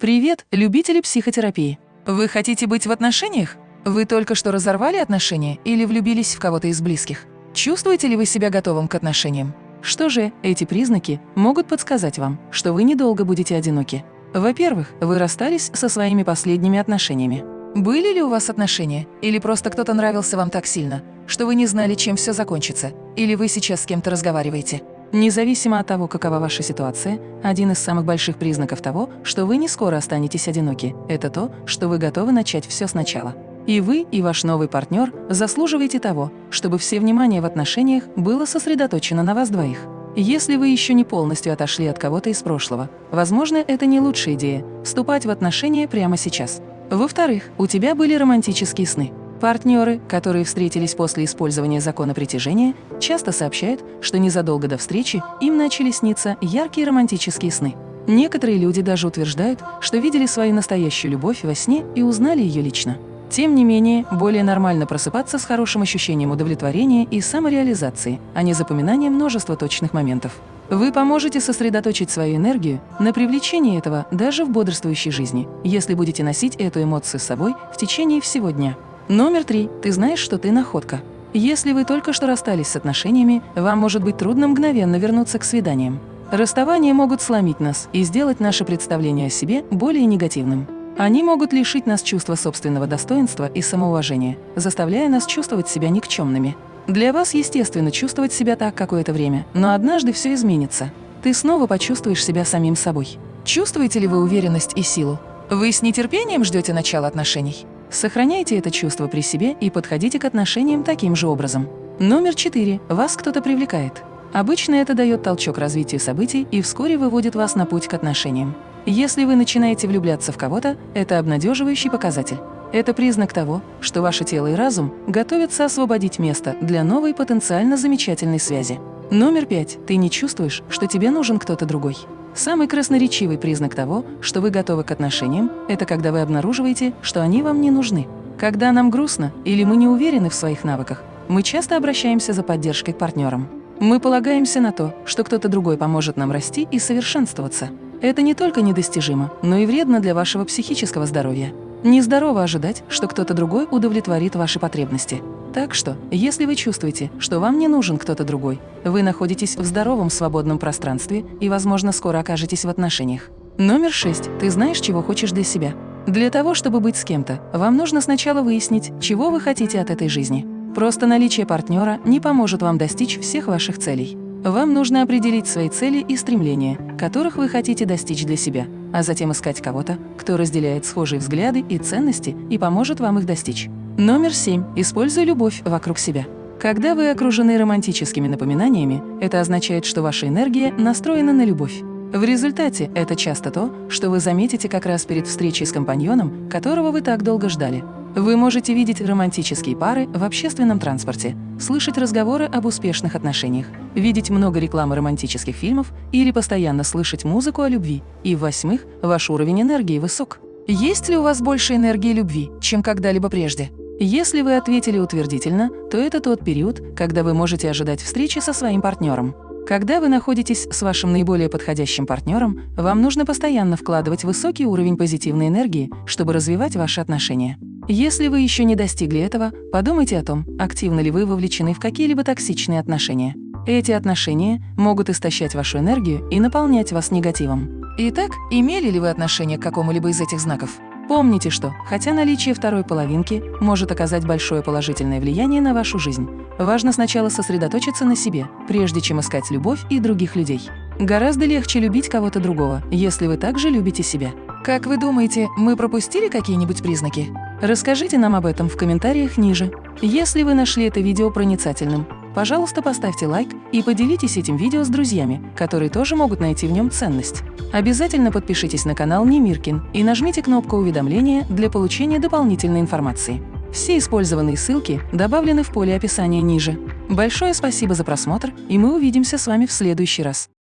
Привет, любители психотерапии! Вы хотите быть в отношениях? Вы только что разорвали отношения или влюбились в кого-то из близких? Чувствуете ли вы себя готовым к отношениям? Что же, эти признаки могут подсказать вам, что вы недолго будете одиноки. Во-первых, вы расстались со своими последними отношениями. Были ли у вас отношения? Или просто кто-то нравился вам так сильно, что вы не знали, чем все закончится? Или вы сейчас с кем-то разговариваете? Независимо от того, какова ваша ситуация, один из самых больших признаков того, что вы не скоро останетесь одиноки, это то, что вы готовы начать все сначала. И вы, и ваш новый партнер заслуживаете того, чтобы все внимание в отношениях было сосредоточено на вас двоих. Если вы еще не полностью отошли от кого-то из прошлого, возможно, это не лучшая идея – вступать в отношения прямо сейчас. Во-вторых, у тебя были романтические сны. Партнеры, которые встретились после использования закона притяжения, часто сообщают, что незадолго до встречи им начали сниться яркие романтические сны. Некоторые люди даже утверждают, что видели свою настоящую любовь во сне и узнали ее лично. Тем не менее, более нормально просыпаться с хорошим ощущением удовлетворения и самореализации, а не запоминания множества точных моментов. Вы поможете сосредоточить свою энергию на привлечении этого даже в бодрствующей жизни, если будете носить эту эмоцию с собой в течение всего дня. Номер три. Ты знаешь, что ты находка. Если вы только что расстались с отношениями, вам может быть трудно мгновенно вернуться к свиданиям. Расставания могут сломить нас и сделать наше представление о себе более негативным. Они могут лишить нас чувства собственного достоинства и самоуважения, заставляя нас чувствовать себя никчемными. Для вас естественно чувствовать себя так какое-то время, но однажды все изменится. Ты снова почувствуешь себя самим собой. Чувствуете ли вы уверенность и силу? Вы с нетерпением ждете начала отношений? Сохраняйте это чувство при себе и подходите к отношениям таким же образом. Номер четыре. Вас кто-то привлекает. Обычно это дает толчок развитию событий и вскоре выводит вас на путь к отношениям. Если вы начинаете влюбляться в кого-то, это обнадеживающий показатель. Это признак того, что ваше тело и разум готовятся освободить место для новой потенциально замечательной связи. Номер пять. Ты не чувствуешь, что тебе нужен кто-то другой. Самый красноречивый признак того, что вы готовы к отношениям, это когда вы обнаруживаете, что они вам не нужны. Когда нам грустно или мы не уверены в своих навыках, мы часто обращаемся за поддержкой к партнерам. Мы полагаемся на то, что кто-то другой поможет нам расти и совершенствоваться. Это не только недостижимо, но и вредно для вашего психического здоровья. Нездорово ожидать, что кто-то другой удовлетворит ваши потребности. Так что, если вы чувствуете, что вам не нужен кто-то другой, вы находитесь в здоровом свободном пространстве и, возможно, скоро окажетесь в отношениях. Номер шесть. Ты знаешь, чего хочешь для себя. Для того, чтобы быть с кем-то, вам нужно сначала выяснить, чего вы хотите от этой жизни. Просто наличие партнера не поможет вам достичь всех ваших целей. Вам нужно определить свои цели и стремления, которых вы хотите достичь для себя, а затем искать кого-то, кто разделяет схожие взгляды и ценности и поможет вам их достичь. Номер семь. Используй любовь вокруг себя. Когда вы окружены романтическими напоминаниями, это означает, что ваша энергия настроена на любовь. В результате это часто то, что вы заметите как раз перед встречей с компаньоном, которого вы так долго ждали. Вы можете видеть романтические пары в общественном транспорте, слышать разговоры об успешных отношениях, видеть много рекламы романтических фильмов или постоянно слышать музыку о любви. И, в-восьмых, ваш уровень энергии высок. Есть ли у вас больше энергии любви, чем когда-либо прежде? Если вы ответили утвердительно, то это тот период, когда вы можете ожидать встречи со своим партнером. Когда вы находитесь с вашим наиболее подходящим партнером, вам нужно постоянно вкладывать высокий уровень позитивной энергии, чтобы развивать ваши отношения. Если вы еще не достигли этого, подумайте о том, активно ли вы вовлечены в какие-либо токсичные отношения. Эти отношения могут истощать вашу энергию и наполнять вас негативом. Итак, имели ли вы отношение к какому-либо из этих знаков? Помните, что, хотя наличие второй половинки может оказать большое положительное влияние на вашу жизнь, важно сначала сосредоточиться на себе, прежде чем искать любовь и других людей. Гораздо легче любить кого-то другого, если вы также любите себя. Как вы думаете, мы пропустили какие-нибудь признаки? Расскажите нам об этом в комментариях ниже. Если вы нашли это видео проницательным, пожалуйста, поставьте лайк и поделитесь этим видео с друзьями, которые тоже могут найти в нем ценность. Обязательно подпишитесь на канал Немиркин и нажмите кнопку уведомления для получения дополнительной информации. Все использованные ссылки добавлены в поле описания ниже. Большое спасибо за просмотр, и мы увидимся с вами в следующий раз.